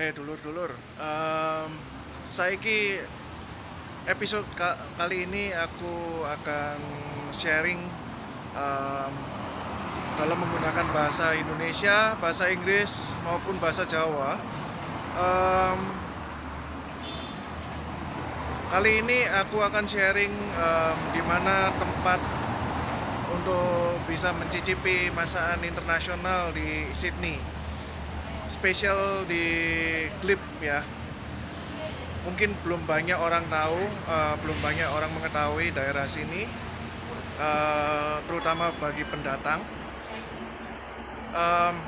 Eh dulur-dulur, um, saiki episode ka- kali ini aku akan sharing um, dalam menggunakan bahasa Indonesia, bahasa Inggris maupun bahasa Jawa. Um, kali ini aku akan sharing um, di mana tempat untuk bisa mencicipi masakan internasional di Sydney spesial di klip ya. Mungkin belum banyak orang tahu uh, belum banyak orang mengetahui daerah sini uh, terutama bagi pendatang. Um,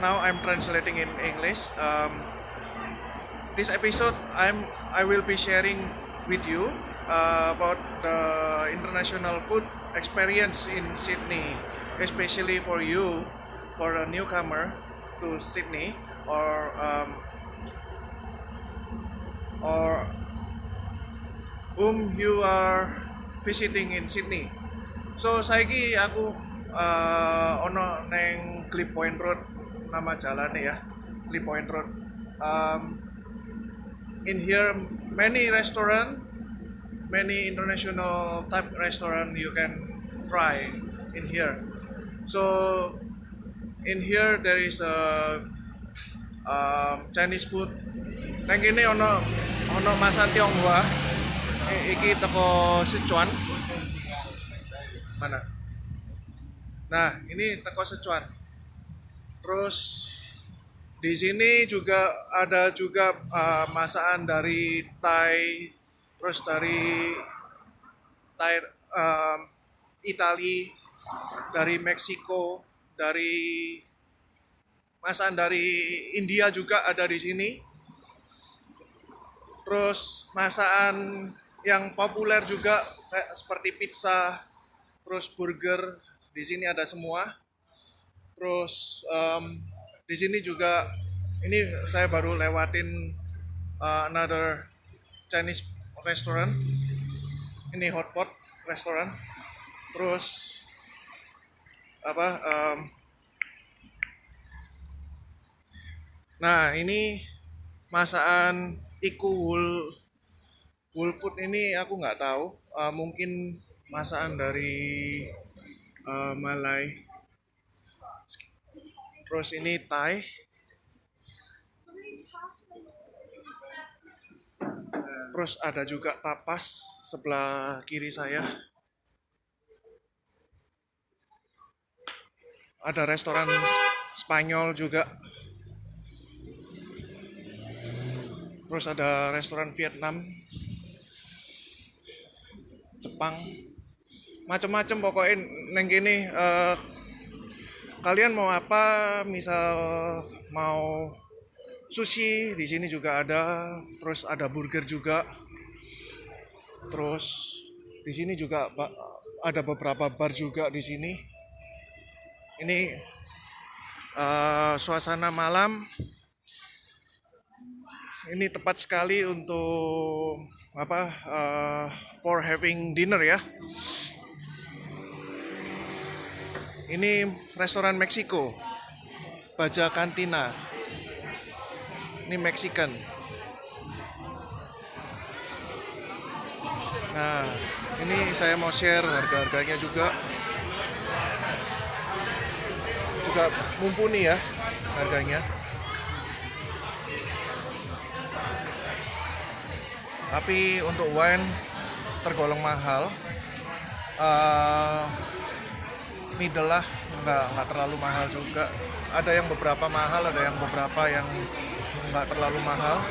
now I'm translating in English. Um, this episode I'm I will be sharing with you uh, about the international food experience in Sydney especially for you for a newcomer to Sydney or um, or whom you are visiting in Sydney. So saiki aku uh, ono neng Clip Point Road nama jalannya ya Clip Point Road. Um, in here many restaurant, many international type restaurant you can try in here. So in here there is a um, Chinese food. Nang kene ono ono masak Tionghoa. I- iki teko Sichuan. Mana? Nah, ini teko Sichuan. Terus di sini juga ada juga uh, masakan dari Thai, terus dari Thai um, Itali, dari Meksiko, dari masakan dari India juga ada di sini. Terus masakan yang populer juga kayak seperti pizza, terus burger di sini ada semua. Terus em, di sini juga ini saya baru lewatin uh, another Chinese restaurant. Ini hotpot restaurant. Terus apa em, nah ini masakan iku wul wul food ini aku nggak tahu. Eh, mungkin masakan dari eh, Malai terus ini Thai. Terus ada juga tapas sebelah kiri saya ada restoran Spanyol juga. Terus ada restoran Vietnam. Jepang. Macem-macem pokoknya neng gini eh, kalian mau apa misal mau sushi di sini juga ada. Terus ada burger juga. Terus di sini juga ada beberapa bar juga di sini ini eh, suasana malam. Ini tepat sekali untuk apa eh, for having dinner ya. Ini restoran Meksiko. Baja Cantina. Ini Mexican. Nah ini saya mau share harga-harganya juga juga mumpuni ya harganya. Tapi untuk wine tergolong mahal. Eh, middle lah nggak nggak terlalu mahal juga. Ada yang beberapa mahal ada yang beberapa yang nggak terlalu mahal.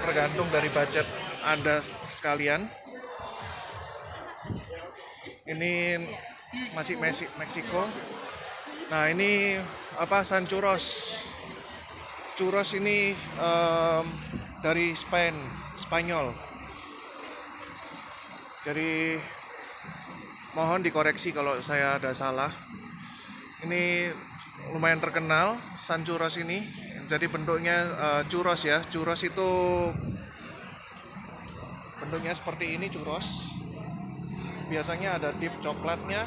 Tergantung dari budget anda sekalian. Ini masih Meksiko nah ini apa San Churros. Churros ini em, dari Spain Spanyol. Jadi mohon dikoreksi kalau saya ada salah. Ini lumayan terkenal San Churros ini. Jadi bentuknya eh, churros ya. Churros itu bentuknya seperti ini churros. Biasanya ada dip coklatnya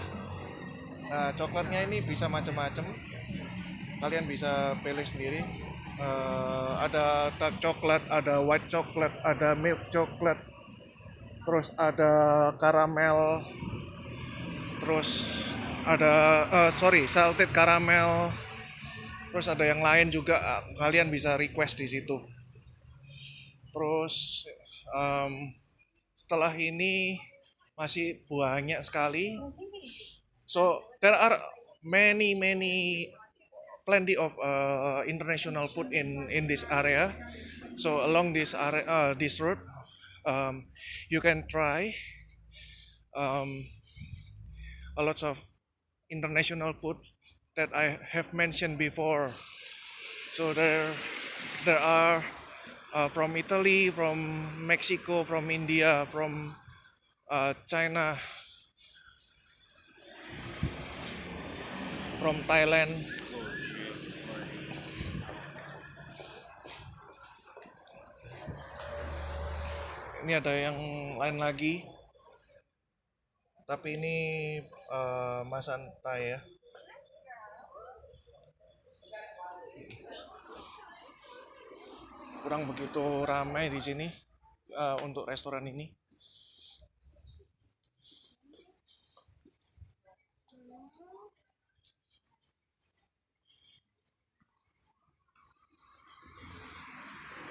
nah coklatnya ini bisa macam-macam kalian bisa pilih sendiri Eh, ada dark coklat, ada white coklat, ada milk coklat, terus ada karamel, terus ada eh, sorry salted caramel, terus ada yang lain juga kalian bisa request di situ. Terus em, setelah ini masih banyak sekali. So there are many many plenty of uh, international food in in this area. So along this area, uh, this road, um, you can try um, a lots of international food that I have mentioned before. So there there are uh, from Italy, from Mexico, from India, from uh, China, from Thailand. Ini ada yang lain lagi, tapi ini uh, masan Thai ya. Kurang begitu ramai di sini uh, untuk restoran ini.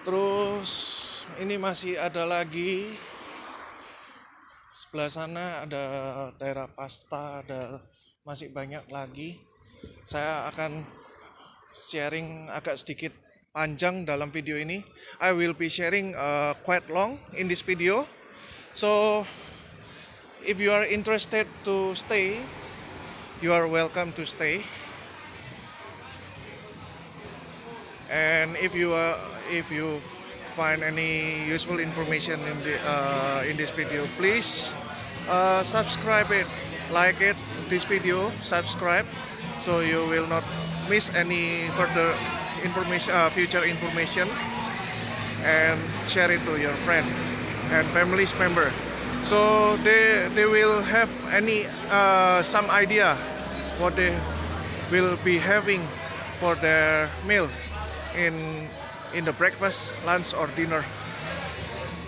Terus ini masih ada lagi sebelah sana ada daerah pasta, ada masih banyak lagi. Saya akan sharing agak sedikit panjang dalam video ini. I will be sharing uh, quite long in this video. So if you are interested to stay, you are welcome to stay. And if you are, if you find any useful information in the uh, in this video, please uh, subscribe it, like it this video, subscribe, so you will not miss any further information, uh, future information, and share it to your friend and family's member, so they they will have any uh, some idea what they will be having for their meal in in the breakfast, lunch or dinner.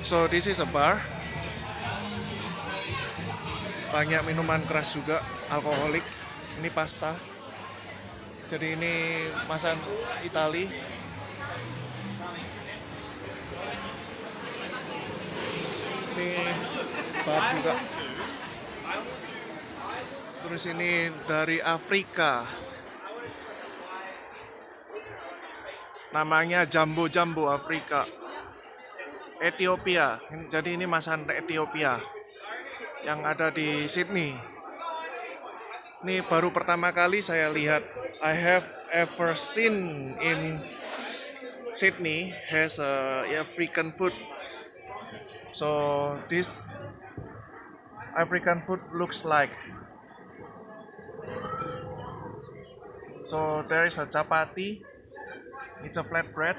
So this is a bar. Banyak minuman keras juga, alkoholik. Ini pasta. Jadi ini masan Itali. Ini bar juga. Terus ini dari Afrika. Namanya Jambo Afrika. Ethiopia. Jadi ini masan Ethiopia. Yang ada di Sydney. Ini baru pertama kali saya lihat. I have ever seen in Sydney has a African food. So this African food looks like. So there is a chapati it's a flatbread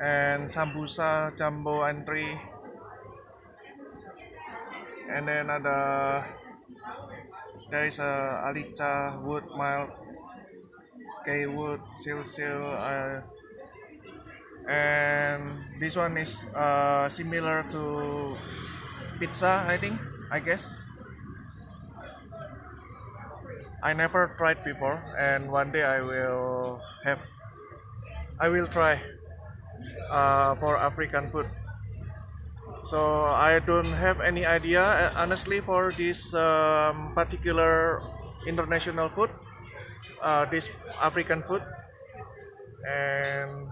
and sambusa jumbo entry and then ada there is a alica wood mild K wood seal uh, and this one is uh, similar to pizza I think I guess I never tried before and one day I will have I will try uh, for African food. So I don't have any idea uh, honestly for this um, particular international food uh, this African food. And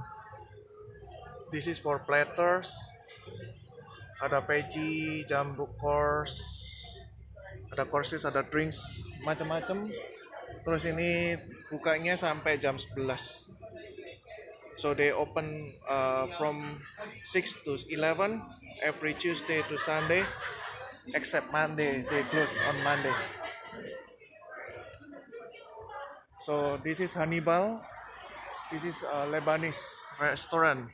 this is for platters ada veggie jumbo course ada courses ada drinks macam-macam terus ini bukanya sampai jam 11 so they open uh, from 6 to 11 every Tuesday to Sunday except Monday. They close on Monday. So this is Hannibal. This is a Lebanese restaurant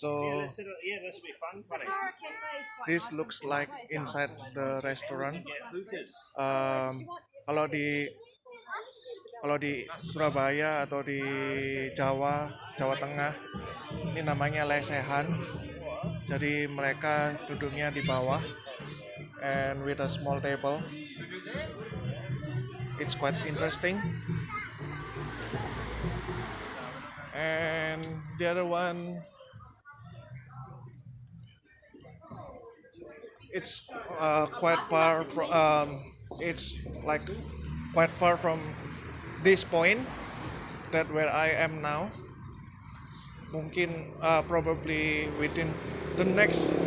So yeah, this will be fun. Funny. Looks like inside the restaurant. Um, kalau di kalau di Surabaya atau di Jawa, Jawa Tengah, ini namanya lesehan. Jadi mereka duduknya di bawah and with a small table. It's quite interesting. And the other one it's uh, quite far from um, it's like quite far from this point that where I am now. Mungkin uh, probably within the next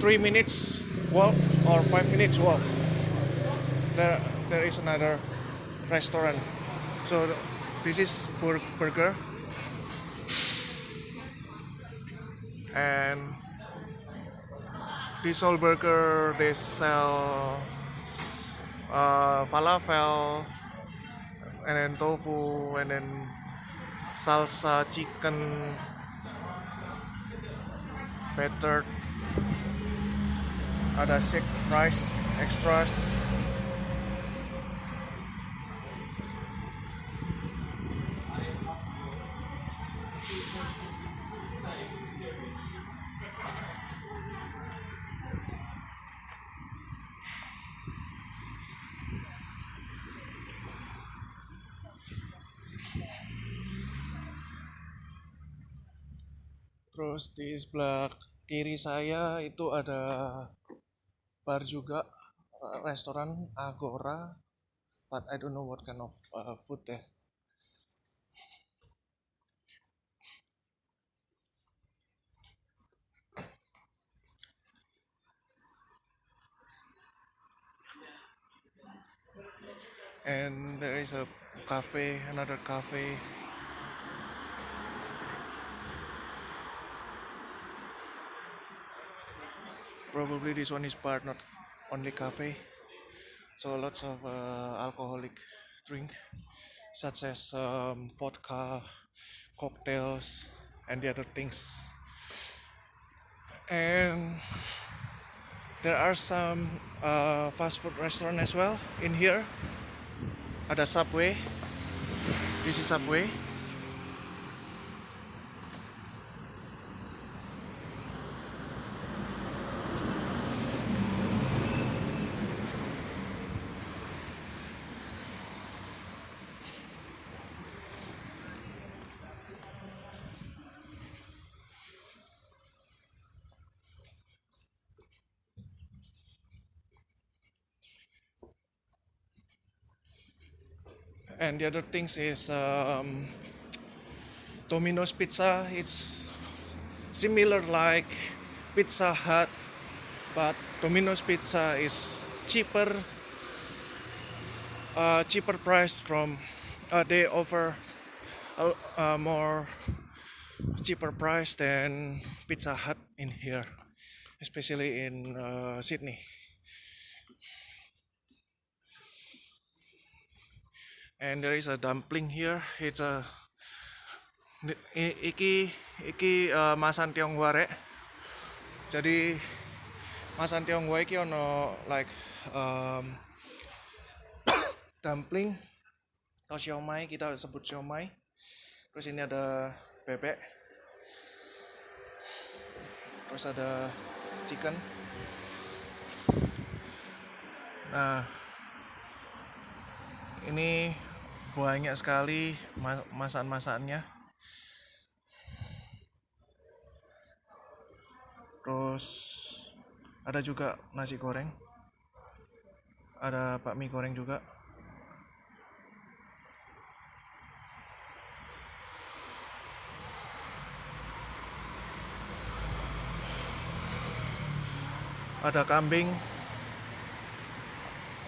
three minutes walk or five minutes walk there there is another restaurant. So this is Bur- burger. And this all burger they sell uh, falafel and then tofu and then salsa chicken battered ada sick fries extras Terus di sebelah kiri saya itu ada bar juga, uh, restoran Agora, but I don't know what kind of uh, food there. And there is a cafe, another cafe probably this one is bar not only cafe. So lots of uh, alcoholic drink such as um, vodka cocktails and the other things. And there are some uh, fast food restaurant as well in here. Ada subway. This is subway and the other things is um, Domino's Pizza. It's similar like Pizza Hut, but Domino's Pizza is cheaper, uh, cheaper price from. Uh, they offer a, a more cheaper price than Pizza Hut in here, especially in uh, Sydney. And there is a dumpling here. It's a iki iki uh, masan Tionghoa rek. Jadi masan Tionghoa iki ono like um, dumpling. Atau siomay kita sebut siomay. Terus ini ada bebek. Terus ada chicken. Nah ini banyak sekali ma- masakan-masakannya terus ada juga nasi goreng. Ada bakmi goreng juga. Ada kambing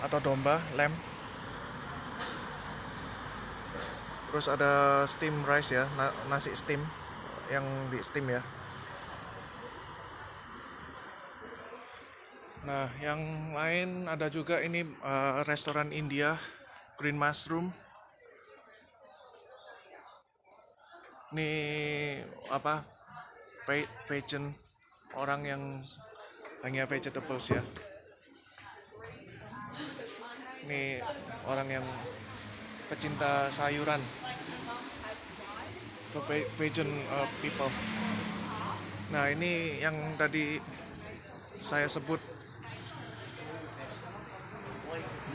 atau domba lem terus ada steam rice ya na- nasi steam yang di steam ya. Nah yang lain ada juga ini eh, restoran India Green Mushroom. Ini apa ve- vegan orang yang hanya vegetables ya. Ini orang yang pecinta sayuran. Ve- vegan uh, people. Nah ini yang tadi saya sebut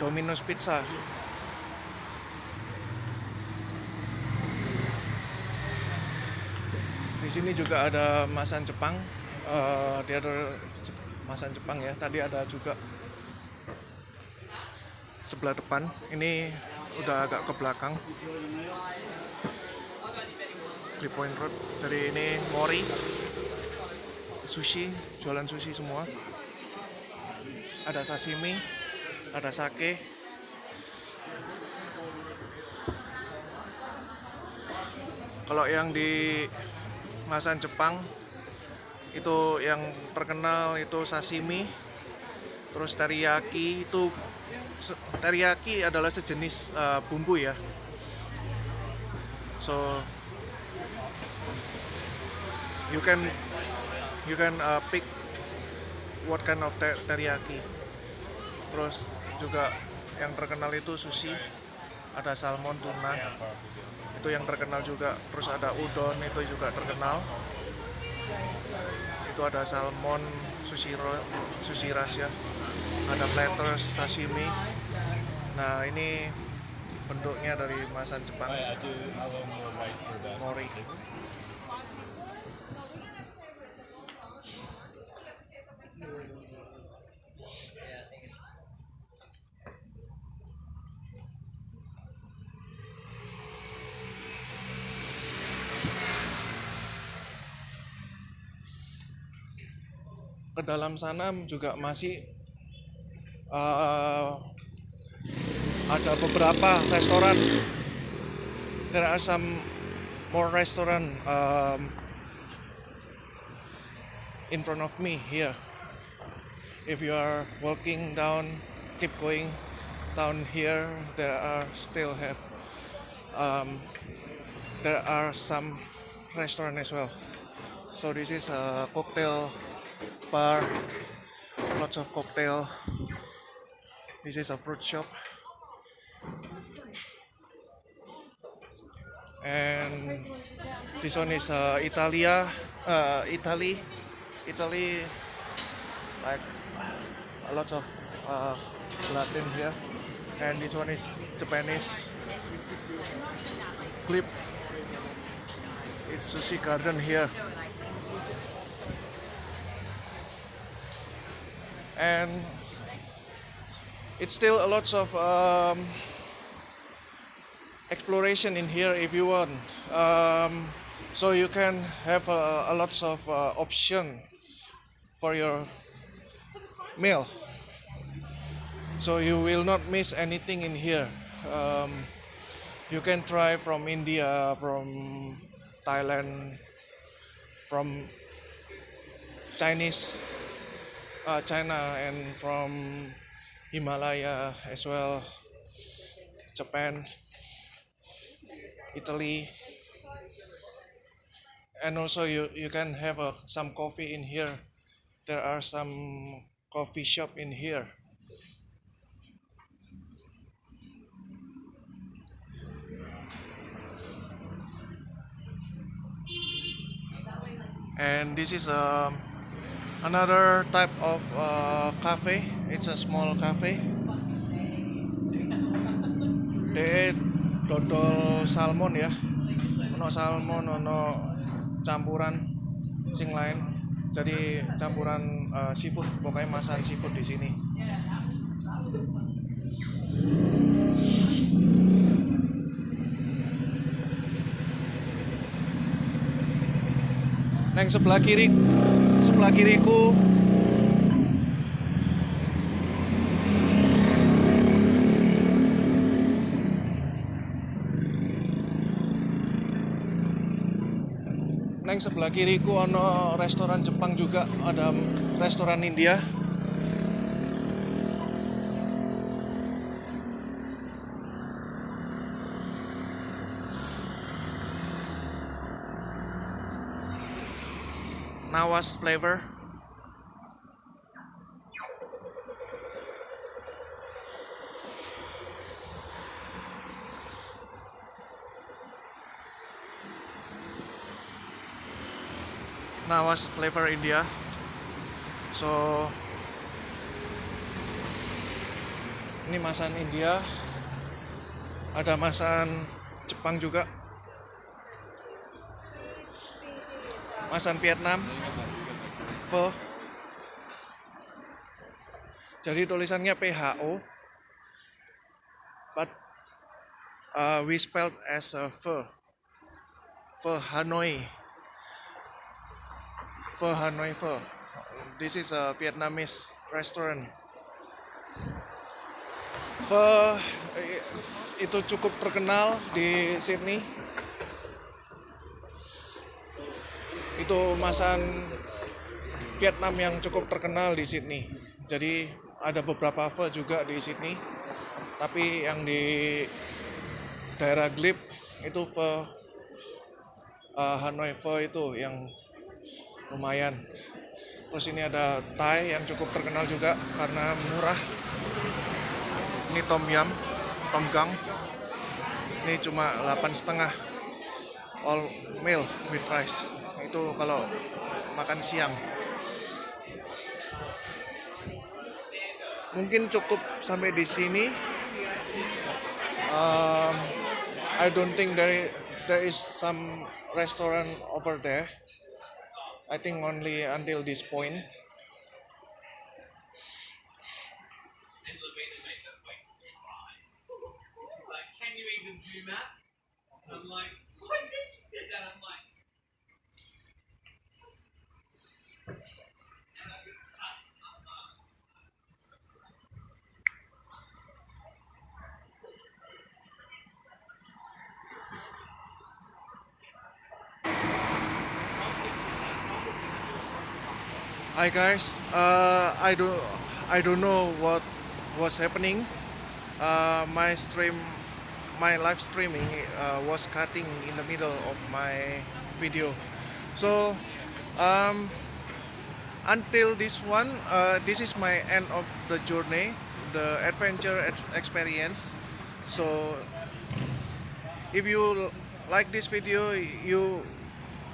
Domino's Pizza. Di sini juga ada masan Jepang Eh, dia ada masan Jepang ya. Tadi ada juga sebelah depan. Ini udah agak ke belakang. Three Point Road. Jadi ini mori. Sushi jualan sushi semua. Ada sashimi ada sake. Kalau yang di masan Jepang itu yang terkenal itu sashimi. Terus teriyaki itu teriyaki adalah sejenis uh, bumbu ya. So you can you can uh, pick what kind of ter- teriyaki. Terus juga yang terkenal itu sushi ada salmon tuna. Itu yang terkenal juga. Terus ada udon itu juga terkenal. Itu ada salmon sushi sushi ras ya. Ada platters sashimi nah ini bentuknya dari masan Jepang. Mori. Ke dalam sana juga masih uh, ada beberapa restoran. There are some more restaurant um, in front of me here. If you are walking down keep going down here there are still have um, there are some restaurant as well. So this is a cocktail bar lots of cocktail. This is a fruit shop and this one is uh, Italia uh, Italy Italy like a lot of uh, Latin here. And this one is Japanese. Clip. It's sushi garden here. And it's still a lots of um, exploration in here if you want. Um, so you can have a, a lots of uh, option for your meal. So you will not miss anything in here. Um, you can try from india from thailand from chinese uh, china and from himalaya as well japan italy. And also you, you can have uh, some coffee in here. There are some coffee shop in here. And this is um, another type of uh, cafe. It's a small cafe. De dodol salmon ya. Ono salmon ono campuran sing lain. Jadi campuran uh, seafood pokoknya masakan seafood di sini. Neng sebelah kiri sebelah kiriku Neng sebelah kiriku ono restoran Jepang juga ada restoran India nawas flavor. Nawas flavor India. So ini masan India. Ada masan Jepang juga. Masan Vietnam. Pho. Jadi tulisannya PHO. But uh, we spelled as a pho. Pho Hanoi. Pho Hanoi Pho. This is a Vietnamese restaurant. Pho eh, itu cukup terkenal di Sydney. Itu masan Vietnam yang cukup terkenal di Sydney. Jadi ada beberapa pho juga di Sydney. Tapi yang di daerah Glebe itu pho uh, Hanoi Pho itu yang lumayan. Terus ini ada Thai yang cukup terkenal juga karena murah. Ini Tom Yum, Tom Gang. Ini cuma 8 setengah all meal with rice. Itu kalau makan siang. Mungkin cukup sampai di sini. Um, I don't think there there is some restaurant over there. I think only until this point. can you even do that? I'm like, why did you just did that? I'm like, Hi guys, uh, I don't I don't know what was happening. Uh, my stream, my live streaming uh, was cutting in the middle of my video. So um, until this one, uh, this is my end of the journey, the adventure experience. So if you like this video, you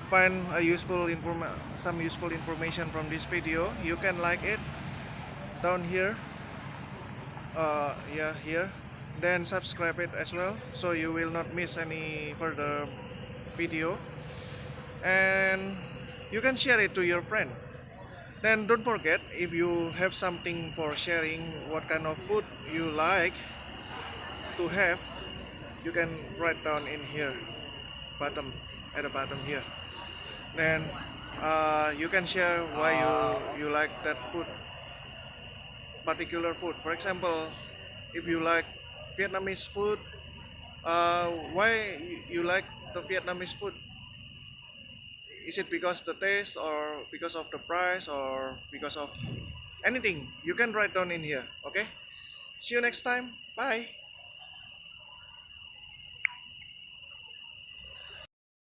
find a useful inform some useful information from this video. You can like it down here. Uh yeah here. Then subscribe it as well so you will not miss any further video. And you can share it to your friend. Then don't forget if you have something for sharing what kind of food you like to have you can write down in here bottom at the bottom here then uh, you can share why you you like that food particular food. For example if you like vietnamese food uh, why you- you like the vietnamese food? Is it because the taste or because of the price or because of anything? You can write down in here okay? See you next time. Bye